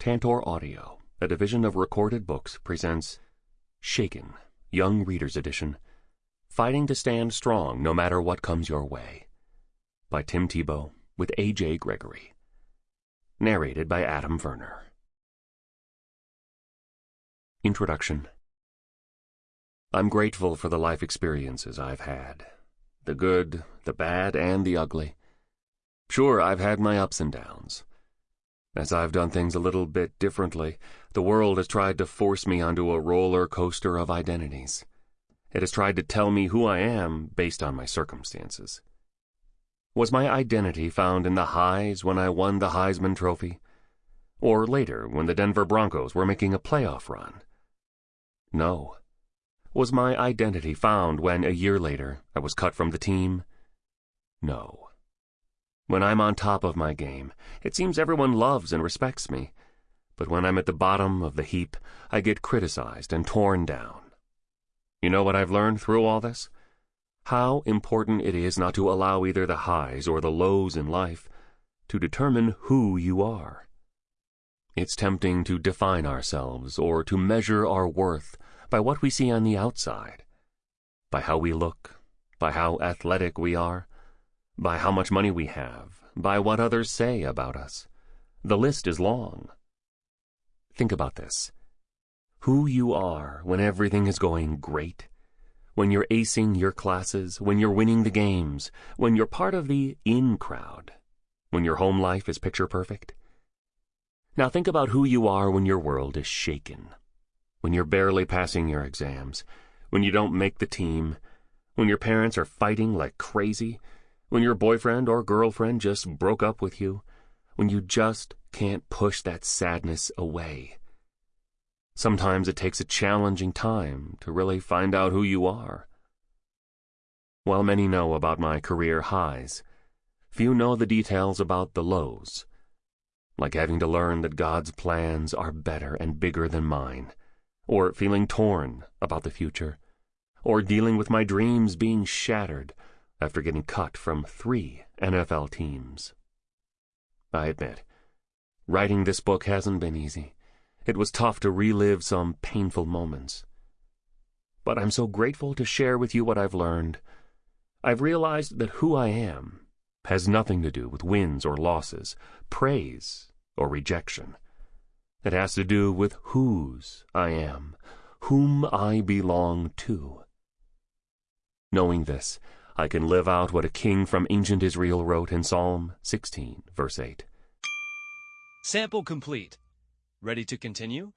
Tantor Audio, a division of recorded books, presents Shaken, Young Readers Edition Fighting to Stand Strong No Matter What Comes Your Way by Tim Tebow with A.J. Gregory. Narrated by Adam Verner. Introduction I'm grateful for the life experiences I've had the good, the bad, and the ugly. Sure, I've had my ups and downs. As I've done things a little bit differently, the world has tried to force me onto a roller coaster of identities. It has tried to tell me who I am based on my circumstances. Was my identity found in the highs when I won the Heisman Trophy? Or later when the Denver Broncos were making a playoff run? No. Was my identity found when, a year later, I was cut from the team? No. When I'm on top of my game, it seems everyone loves and respects me. But when I'm at the bottom of the heap, I get criticized and torn down. You know what I've learned through all this? How important it is not to allow either the highs or the lows in life to determine who you are. It's tempting to define ourselves or to measure our worth by what we see on the outside, by how we look, by how athletic we are, by how much money we have, by what others say about us. The list is long. Think about this. Who you are when everything is going great, when you're acing your classes, when you're winning the games, when you're part of the in crowd, when your home life is picture perfect. Now think about who you are when your world is shaken, when you're barely passing your exams, when you don't make the team, when your parents are fighting like crazy, when your boyfriend or girlfriend just broke up with you, when you just can't push that sadness away. Sometimes it takes a challenging time to really find out who you are. While many know about my career highs, few know the details about the lows, like having to learn that God's plans are better and bigger than mine, or feeling torn about the future, or dealing with my dreams being shattered after getting cut from three NFL teams. I admit, writing this book hasn't been easy. It was tough to relive some painful moments. But I'm so grateful to share with you what I've learned. I've realized that who I am has nothing to do with wins or losses, praise or rejection. It has to do with whose I am, whom I belong to. Knowing this, I can live out what a king from ancient Israel wrote in Psalm 16, verse 8. Sample complete. Ready to continue?